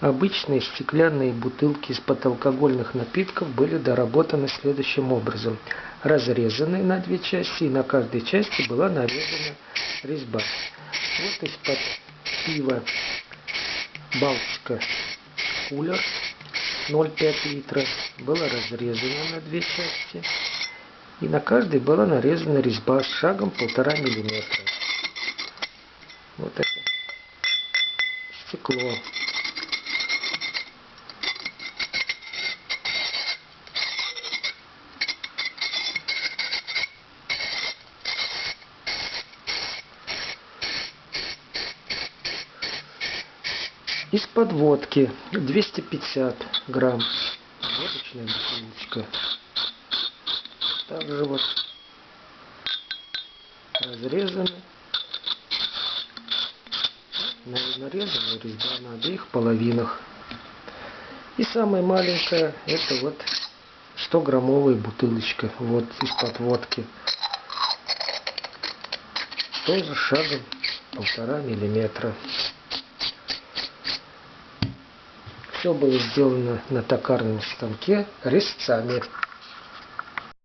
Обычные стеклянные бутылки из-под алкогольных напитков были доработаны следующим образом. Разрезаны на две части, и на каждой части была нарезана резьба. Вот из-под пива Балтика кулер 0,5 литра было разрезано на две части. И на каждой была нарезана резьба с шагом полтора миллиметра. Вот это стекло. Из-под водки 250 грамм. Водочная бутылочка. Также вот разрезаны. Нарезана резьба на обеих половинах. И самая маленькая, это вот 100 граммовая бутылочка. Вот из-под водки. Тоже шагом полтора миллиметра. Все было сделано на токарном станке резцами.